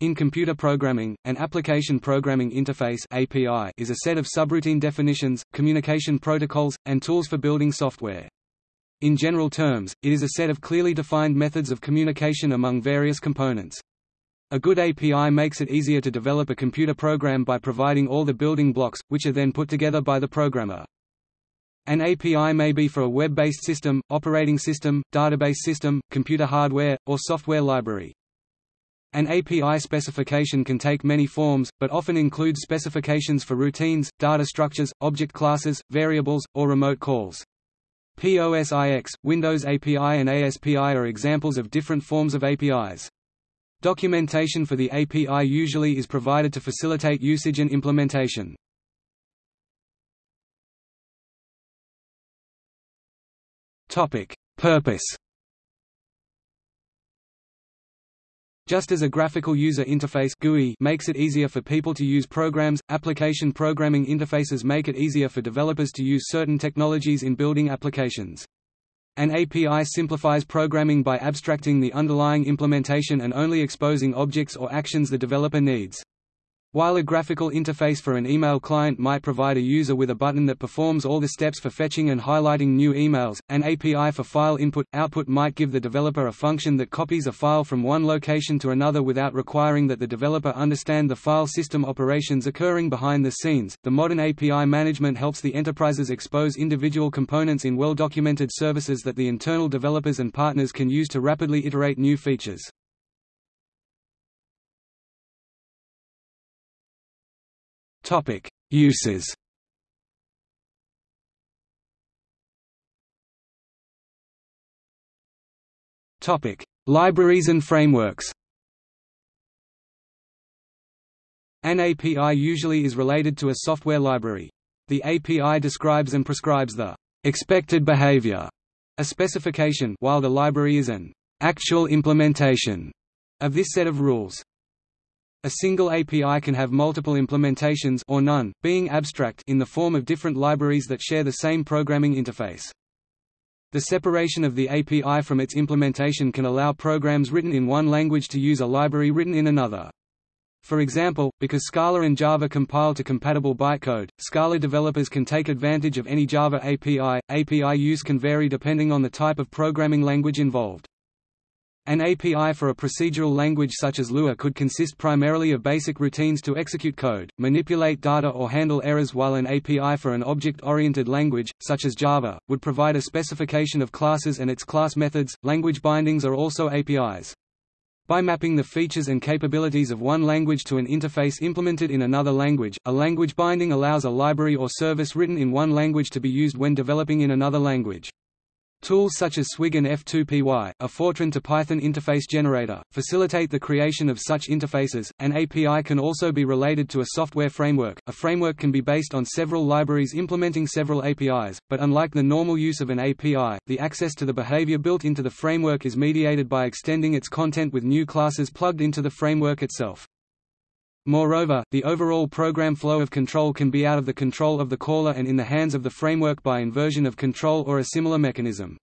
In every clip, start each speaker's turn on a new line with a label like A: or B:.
A: In computer programming, an application programming interface (API) is a set of subroutine definitions, communication protocols, and tools for building software. In general terms, it is a set of clearly defined methods of communication among various components. A good API makes it easier to develop a computer program by providing all the building blocks, which are then put together by the programmer. An API may be for a web-based system, operating system, database system, computer hardware, or software library. An API specification can take many forms, but often includes specifications for routines, data structures, object classes, variables, or remote calls. POSIX, Windows API and ASPI are examples of different forms of APIs. Documentation for the API usually is provided to facilitate usage and implementation. Purpose Just as a graphical user interface GUI makes it easier for people to use programs, application programming interfaces make it easier for developers to use certain technologies in building applications. An API simplifies programming by abstracting the underlying implementation and only exposing objects or actions the developer needs. While a graphical interface for an email client might provide a user with a button that performs all the steps for fetching and highlighting new emails, an API for file input-output might give the developer a function that copies a file from one location to another without requiring that the developer understand the file system operations occurring behind the scenes. The modern API management helps the enterprises expose individual components in well-documented services that the internal developers and partners can use to rapidly iterate new features. Topic: Uses. Topic: Libraries and frameworks. An API usually is related to a software library. The API describes and prescribes the expected behavior, a specification, while the library is an actual implementation of this set of rules. A single API can have multiple implementations or none, being abstract in the form of different libraries that share the same programming interface. The separation of the API from its implementation can allow programs written in one language to use a library written in another. For example, because Scala and Java compile to compatible bytecode, Scala developers can take advantage of any Java API. API use can vary depending on the type of programming language involved. An API for a procedural language such as Lua could consist primarily of basic routines to execute code, manipulate data or handle errors while an API for an object-oriented language, such as Java, would provide a specification of classes and its class methods. Language bindings are also APIs. By mapping the features and capabilities of one language to an interface implemented in another language, a language binding allows a library or service written in one language to be used when developing in another language. Tools such as Swig and F2PY, a Fortran to Python interface generator, facilitate the creation of such interfaces. An API can also be related to a software framework. A framework can be based on several libraries implementing several APIs, but unlike the normal use of an API, the access to the behavior built into the framework is mediated by extending its content with new classes plugged into the framework itself. Moreover, the overall program flow of control can be out of the control of the caller and in the hands of the framework by inversion of control or a similar mechanism.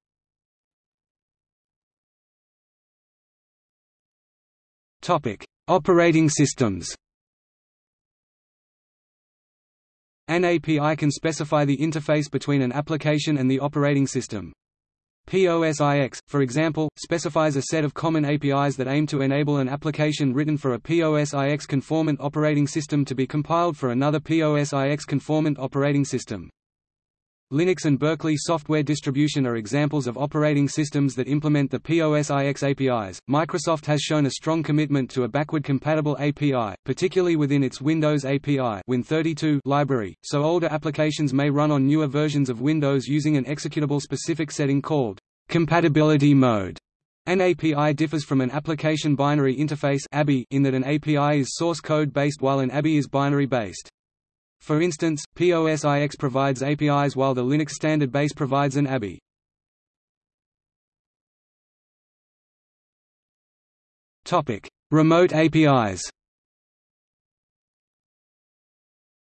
A: Operating systems An API can specify the interface between an application and the operating system. POSIX, for example, specifies a set of common APIs that aim to enable an application written for a POSIX conformant operating system to be compiled for another POSIX conformant operating system. Linux and Berkeley software distribution are examples of operating systems that implement the POSIX APIs. Microsoft has shown a strong commitment to a backward compatible API, particularly within its Windows API Win32 library, so older applications may run on newer versions of Windows using an executable specific setting called compatibility mode. An API differs from an application binary interface in that an API is source code based while an ABI is binary based. For instance, POSIX provides APIs while the Linux standard base provides an ABI. Topic: Remote APIs.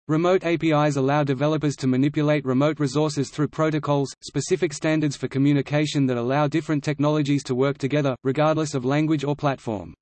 A: Remote APIs allow developers to manipulate remote resources through protocols, specific standards for communication that allow different technologies to work together, regardless of language or platform.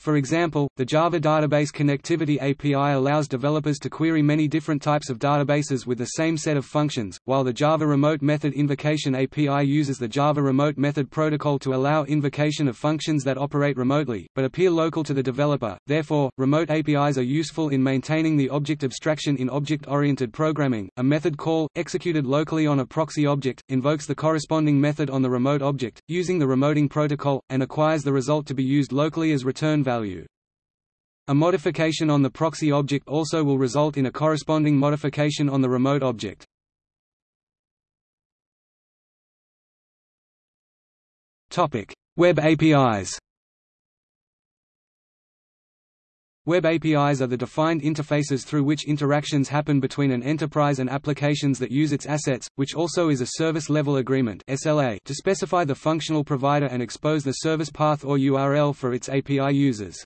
A: For example, the Java Database Connectivity API allows developers to query many different types of databases with the same set of functions, while the Java Remote Method Invocation API uses the Java Remote Method Protocol to allow invocation of functions that operate remotely, but appear local to the developer. Therefore, remote APIs are useful in maintaining the object abstraction in object-oriented programming. A method call, executed locally on a proxy object, invokes the corresponding method on the remote object, using the remoting protocol, and acquires the result to be used locally as return value. A modification on the proxy object also will result in a corresponding modification on the remote object. Web APIs. Web APIs are the defined interfaces through which interactions happen between an enterprise and applications that use its assets, which also is a service level agreement (SLA) to specify the functional provider and expose the service path or URL for its API users.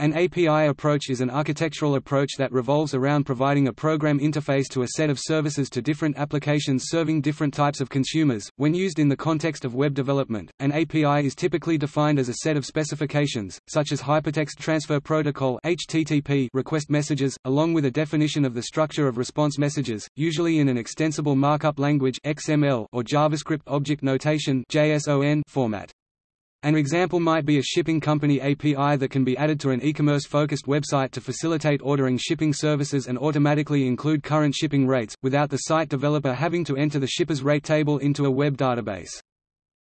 A: An API approach is an architectural approach that revolves around providing a program interface to a set of services to different applications serving different types of consumers. When used in the context of web development, an API is typically defined as a set of specifications, such as Hypertext Transfer Protocol (HTTP) request messages, along with a definition of the structure of response messages, usually in an extensible markup language (XML) or JavaScript Object Notation (JSON) format. An example might be a shipping company API that can be added to an e-commerce-focused website to facilitate ordering shipping services and automatically include current shipping rates, without the site developer having to enter the shipper's rate table into a web database.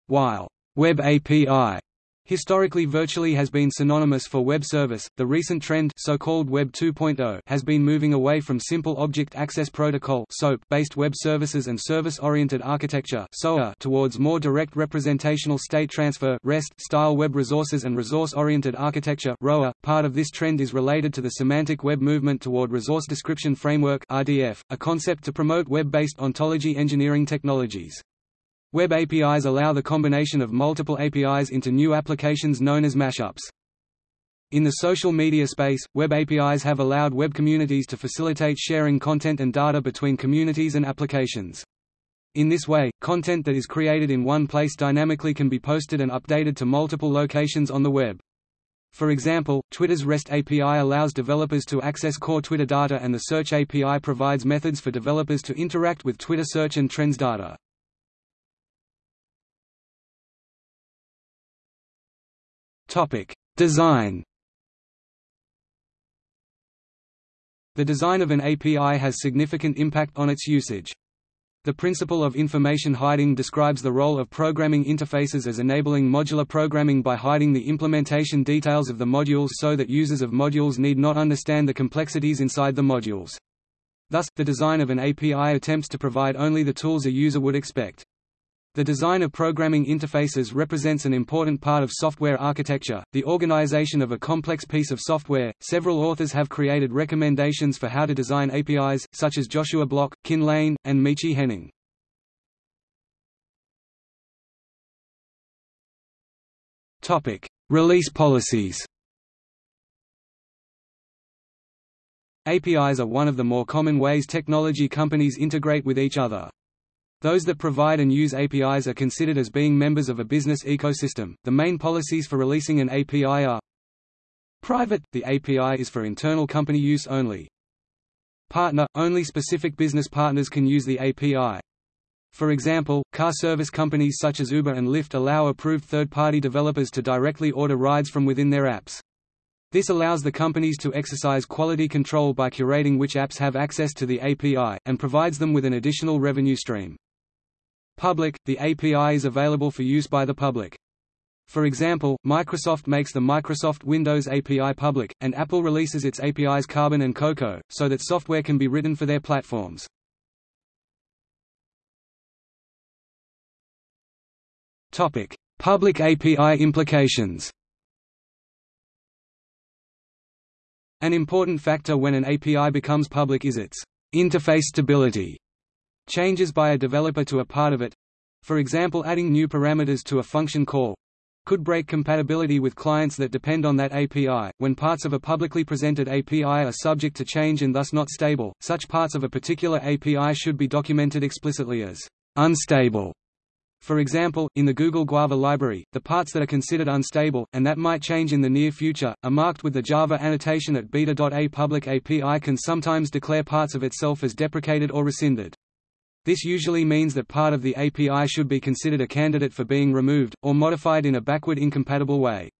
A: While Web API historically virtually has been synonymous for web service. The recent trend, so-called Web 2.0, has been moving away from simple object access protocol based web services and service-oriented architecture towards more direct representational state transfer style web resources and resource-oriented architecture. Part of this trend is related to the semantic web movement toward Resource Description Framework a concept to promote web-based ontology engineering technologies. Web APIs allow the combination of multiple APIs into new applications known as mashups. In the social media space, web APIs have allowed web communities to facilitate sharing content and data between communities and applications. In this way, content that is created in one place dynamically can be posted and updated to multiple locations on the web. For example, Twitter's REST API allows developers to access core Twitter data and the Search API provides methods for developers to interact with Twitter search and trends data. Topic: Design. The design of an API has significant impact on its usage. The principle of information hiding describes the role of programming interfaces as enabling modular programming by hiding the implementation details of the modules so that users of modules need not understand the complexities inside the modules. Thus, the design of an API attempts to provide only the tools a user would expect. The design of programming interfaces represents an important part of software architecture, the organization of a complex piece of software. Several authors have created recommendations for how to design APIs, such as Joshua Bloch, Kin Lane, and Michi Henning. Topic: Release policies. APIs are one of the more common ways technology companies integrate with each other. Those that provide and use APIs are considered as being members of a business ecosystem. The main policies for releasing an API are Private – The API is for internal company use only. Partner – Only specific business partners can use the API. For example, car service companies such as Uber and Lyft allow approved third-party developers to directly order rides from within their apps. This allows the companies to exercise quality control by curating which apps have access to the API, and provides them with an additional revenue stream. Public – The API is available for use by the public. For example, Microsoft makes the Microsoft Windows API public, and Apple releases its APIs Carbon and Cocoa, so that software can be written for their platforms. Topic: Public API implications An important factor when an API becomes public is its interface stability. Changes by a developer to a part of it for example adding new parameters to a function call could break compatibility with clients that depend on that API. When parts of a publicly presented API are subject to change and thus not stable, such parts of a particular API should be documented explicitly as unstable. For example, in the Google Guava library, the parts that are considered unstable, and that might change in the near future, are marked with the Java annotation at beta.a. Public API can sometimes declare parts of itself as deprecated or rescinded. This usually means that part of the API should be considered a candidate for being removed, or modified in a backward incompatible way.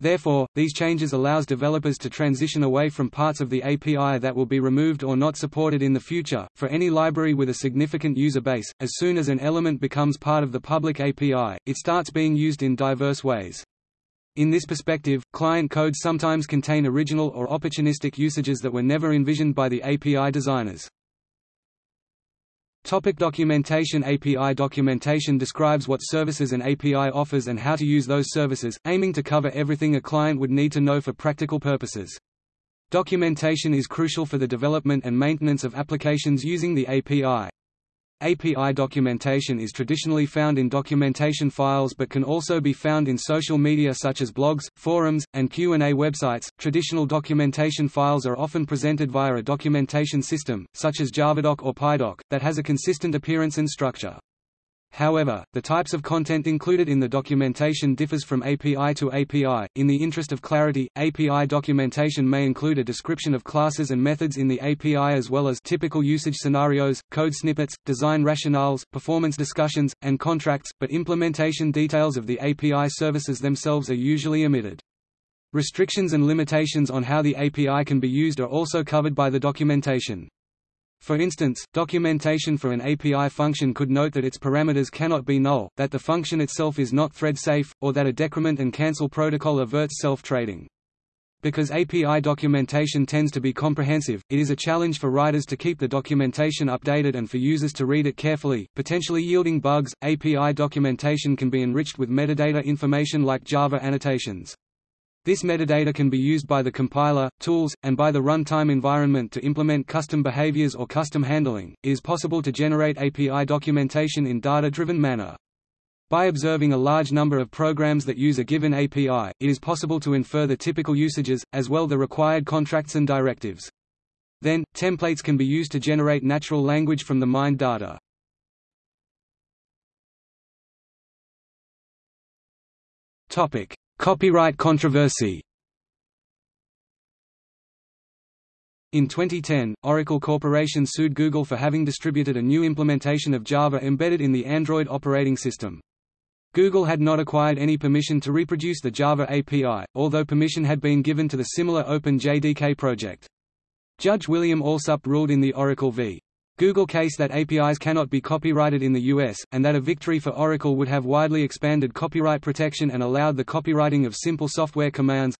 A: Therefore, these changes allows developers to transition away from parts of the API that will be removed or not supported in the future. For any library with a significant user base, as soon as an element becomes part of the public API, it starts being used in diverse ways. In this perspective, client codes sometimes contain original or opportunistic usages that were never envisioned by the API designers. Topic documentation API documentation describes what services an API offers and how to use those services, aiming to cover everything a client would need to know for practical purposes. Documentation is crucial for the development and maintenance of applications using the API. API documentation is traditionally found in documentation files but can also be found in social media such as blogs, forums, and Q&A websites. Traditional documentation files are often presented via a documentation system, such as Javadoc or PyDoc, that has a consistent appearance and structure. However, the types of content included in the documentation differs from API to API. In the interest of clarity, API documentation may include a description of classes and methods in the API as well as typical usage scenarios, code snippets, design rationales, performance discussions, and contracts, but implementation details of the API services themselves are usually omitted. Restrictions and limitations on how the API can be used are also covered by the documentation. For instance, documentation for an API function could note that its parameters cannot be null, that the function itself is not thread-safe, or that a decrement and cancel protocol averts self-trading. Because API documentation tends to be comprehensive, it is a challenge for writers to keep the documentation updated and for users to read it carefully, potentially yielding bugs. API documentation can be enriched with metadata information like Java annotations. This metadata can be used by the compiler, tools, and by the runtime environment to implement custom behaviors or custom handling. It is possible to generate API documentation in data-driven manner. By observing a large number of programs that use a given API, it is possible to infer the typical usages, as well the required contracts and directives. Then, templates can be used to generate natural language from the mined data. Topic: Copyright controversy In 2010, Oracle Corporation sued Google for having distributed a new implementation of Java embedded in the Android operating system. Google had not acquired any permission to reproduce the Java API, although permission had been given to the similar Open JDK project. Judge William Alsup ruled in the Oracle v. Google case that APIs cannot be copyrighted in the US, and that a victory for Oracle would have widely expanded copyright protection and allowed the copyrighting of simple software commands.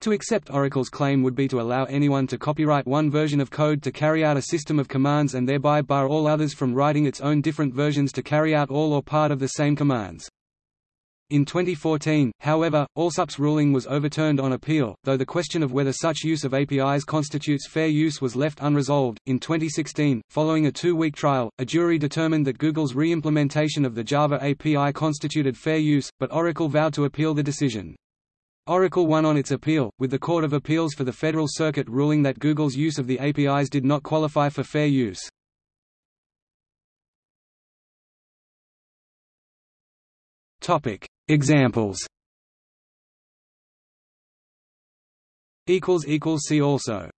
A: To accept Oracle's claim would be to allow anyone to copyright one version of code to carry out a system of commands and thereby bar all others from writing its own different versions to carry out all or part of the same commands. In 2014, however, Alsup's ruling was overturned on appeal, though the question of whether such use of APIs constitutes fair use was left unresolved. In 2016, following a two week trial, a jury determined that Google's re implementation of the Java API constituted fair use, but Oracle vowed to appeal the decision. Oracle won on its appeal, with the Court of Appeals for the Federal Circuit ruling that Google's use of the APIs did not qualify for fair use. Topic: Examples. See also.